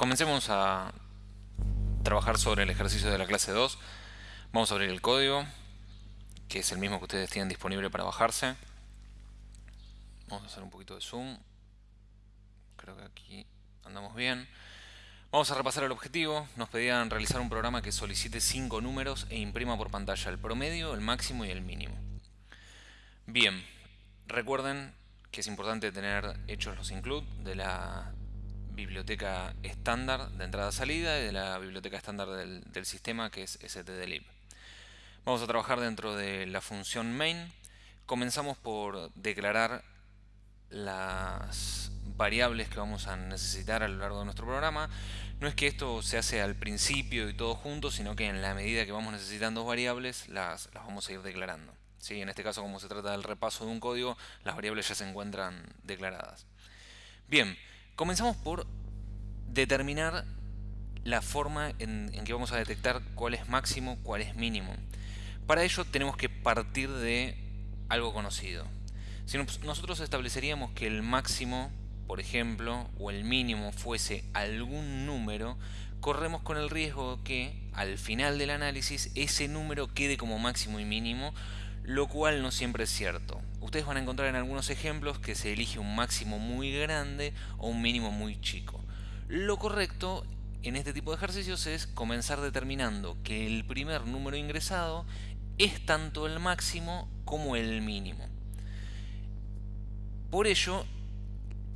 comencemos a trabajar sobre el ejercicio de la clase 2. Vamos a abrir el código, que es el mismo que ustedes tienen disponible para bajarse. Vamos a hacer un poquito de zoom. Creo que aquí andamos bien. Vamos a repasar el objetivo. Nos pedían realizar un programa que solicite cinco números e imprima por pantalla el promedio, el máximo y el mínimo. Bien, recuerden que es importante tener hechos los include de la biblioteca estándar de entrada-salida y de la biblioteca estándar del, sistema que es stdlib. Vamos a trabajar dentro de la función main. Comenzamos por declarar las variables que vamos a necesitar a lo largo de nuestro programa. No es que esto se hace al principio y todo junto, sino que en la medida que vamos necesitando variables las, las vamos a ir declarando. ¿Sí? En este caso, como se trata del repaso de un código, las variables ya se encuentran declaradas. Bien, Comenzamos por determinar la forma en, que vamos a detectar cuál es máximo, cuál es mínimo. Para ello tenemos que partir de algo conocido. Si nosotros estableceríamos que el máximo, por ejemplo, o el mínimo fuese algún número, corremos con el riesgo que al final del análisis ese número quede como máximo y mínimo, lo cual no siempre es cierto. Ustedes van a encontrar en algunos ejemplos que se elige un máximo muy grande o un mínimo muy chico. Lo correcto en este tipo de ejercicios es comenzar determinando que el primer número ingresado es tanto el máximo como el mínimo. Por ello,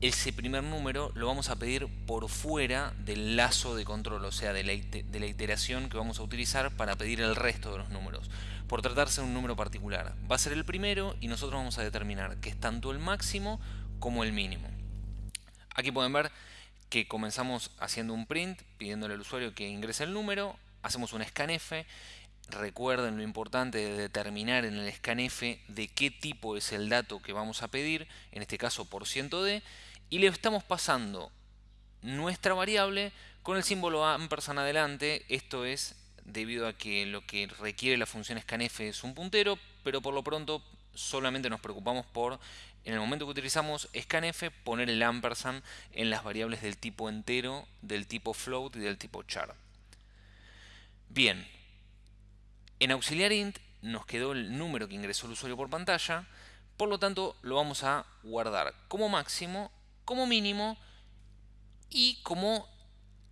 ese primer número lo vamos a pedir por fuera del lazo de control, o sea, de la, de iteración que vamos a utilizar para pedir el resto de los números por tratarse de un número particular. Va a ser el primero y nosotros vamos a determinar que es tanto el máximo como el mínimo. Aquí pueden ver que comenzamos haciendo un print, pidiéndole al usuario que ingrese el número, hacemos un scanf, recuerden lo importante de determinar en el scanf de qué tipo es el dato que vamos a pedir, en este caso por %d, y le estamos pasando nuestra variable con el símbolo ampersand adelante, esto es debido a que lo que requiere la función scanf es un puntero, pero por lo pronto solamente nos preocupamos por, en el momento que utilizamos scanf, poner el ampersand en las variables del tipo entero, del tipo float y del tipo char. Bien, en auxiliar int nos quedó el número que ingresó el usuario por pantalla, por lo tanto lo vamos a guardar como máximo, como mínimo y como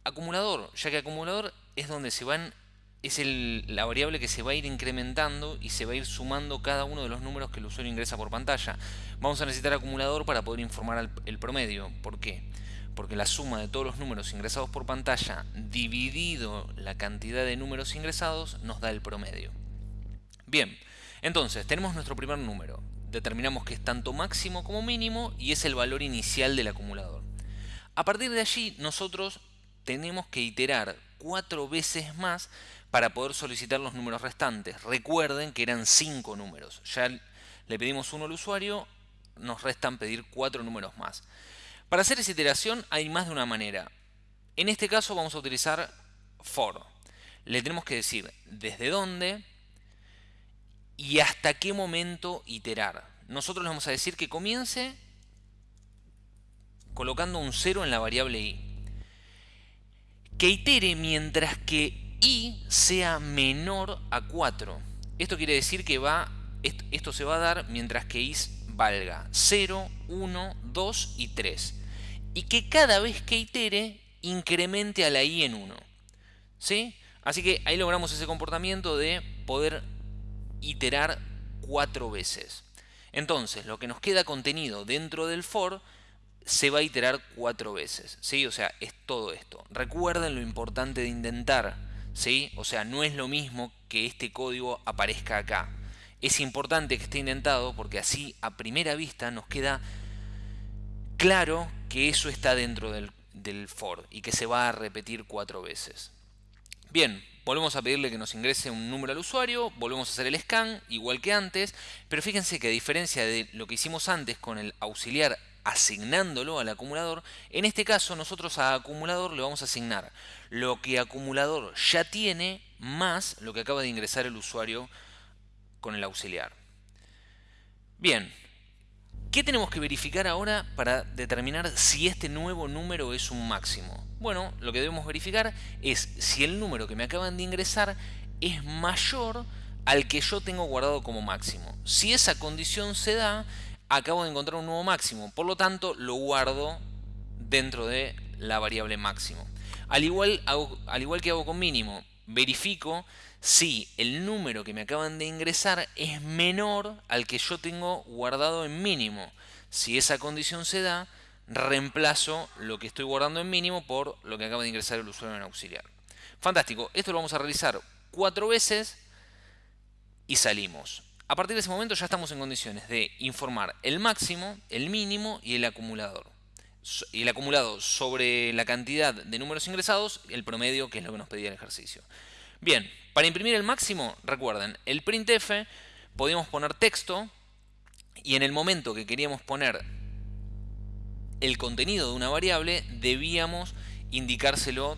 acumulador, ya que acumulador es donde se van es la variable que se va a ir incrementando y se va a ir sumando cada uno de los números que el usuario ingresa por pantalla. Vamos a necesitar acumulador para poder informar el promedio. ¿Por qué? Porque la suma de todos los números ingresados por pantalla dividido la cantidad de números ingresados nos da el promedio. Bien, entonces tenemos nuestro primer número. Determinamos que es tanto máximo como mínimo y es el valor inicial del acumulador. A partir de allí nosotros tenemos que iterar cuatro veces más para poder solicitar los números restantes. Recuerden que eran cinco números. Ya le pedimos uno al usuario, nos restan pedir cuatro números más. Para hacer esa iteración hay más de una manera. En este caso vamos a utilizar for. Le tenemos que decir desde dónde y hasta qué momento iterar. Nosotros le vamos a decir que comience colocando un 0 en la variable i. Que itere mientras que y sea menor a 4. Esto quiere decir que va, esto se va a dar mientras que i valga 0, 1, 2 y 3. Y que cada vez que itere incremente a la i en 1. ¿Sí? Así que ahí logramos ese comportamiento de poder iterar cuatro veces. Entonces, lo que nos queda contenido dentro del for se va a iterar cuatro veces. ¿sí? O sea, es todo esto. Recuerden lo importante de intentar ¿sí? O sea, no es lo mismo que este código aparezca acá. Es importante que esté indentado porque así a primera vista nos queda claro que eso está dentro del, del for y que se va a repetir cuatro veces. Bien, volvemos a pedirle que nos ingrese un número al usuario, volvemos a hacer el scan igual que antes, pero fíjense que a diferencia de lo que hicimos antes con el auxiliar asignándolo al acumulador, en este caso nosotros a acumulador le vamos a asignar lo que acumulador ya tiene más lo que acaba de ingresar el usuario con el auxiliar. Bien, ¿Qué tenemos que verificar ahora para determinar si este nuevo número es un máximo? Bueno, lo que debemos verificar es si el número que me acaban de ingresar es mayor al que yo tengo guardado como máximo. Si esa condición se da, acabo de encontrar un nuevo máximo. Por lo tanto, lo guardo dentro de la variable máximo. Al igual, al igual que hago con mínimo, verifico si el número que me acaban de ingresar es menor al que yo tengo guardado en mínimo. Si esa condición se da, reemplazo lo que estoy guardando en mínimo por lo que acaba de ingresar el usuario en auxiliar. Fantástico, esto lo vamos a realizar cuatro veces y salimos. A partir de ese momento ya estamos en condiciones de informar el máximo, el mínimo y el acumulador. Y el acumulado sobre la cantidad de números ingresados, el promedio, que es lo que nos pedía el ejercicio. Bien, para imprimir el máximo, recuerden, el printf podíamos poner texto y en el momento que queríamos poner el contenido de una variable, debíamos indicárselo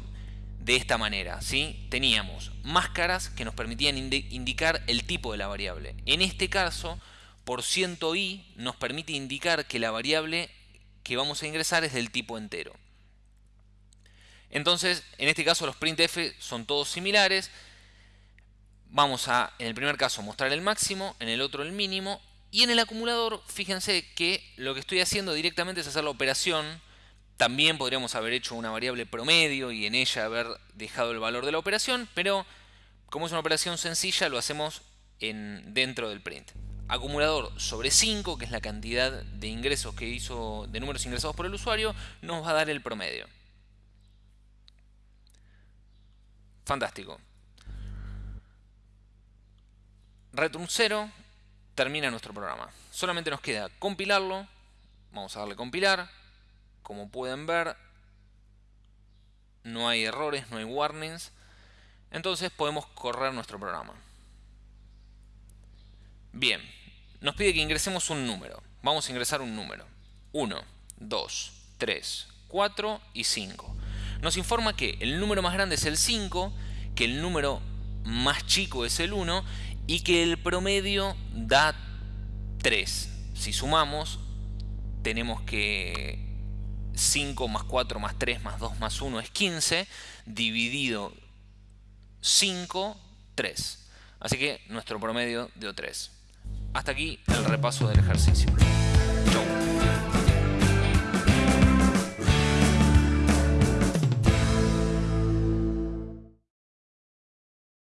de esta manera. ¿sí? Teníamos máscaras que nos permitían indicar el tipo de la variable. En este caso, por ciento .i nos permite indicar que la variable que vamos a ingresar es del tipo entero. Entonces, en este caso los printf son todos similares. Vamos a, en el primer caso, mostrar el máximo, en el otro el mínimo. Y en el acumulador, fíjense que lo que estoy haciendo directamente es hacer la operación. También podríamos haber hecho una variable promedio y en ella haber dejado el valor de la operación, pero como es una operación sencilla, lo hacemos en, dentro del print. Acumulador sobre 5, que es la cantidad de ingresos que hizo, de números ingresados por el usuario, nos va a dar el promedio. Fantástico. Return 0 termina nuestro programa. Solamente nos queda compilarlo. Vamos a darle compilar. Como pueden ver, no hay errores, no hay warnings. Entonces podemos correr nuestro programa. Bien, nos pide que ingresemos un número. Vamos a ingresar un número. 1, 2, 3, 4 y 5 nos informa que el número más grande es el 5, que el número más chico es el 1 y que el promedio da 3. Si sumamos, tenemos que 5 más 4 más 3 más 2 más 1 es 15, dividido 5, 3. Así que nuestro promedio dio 3. Hasta aquí el repaso del ejercicio. Chau.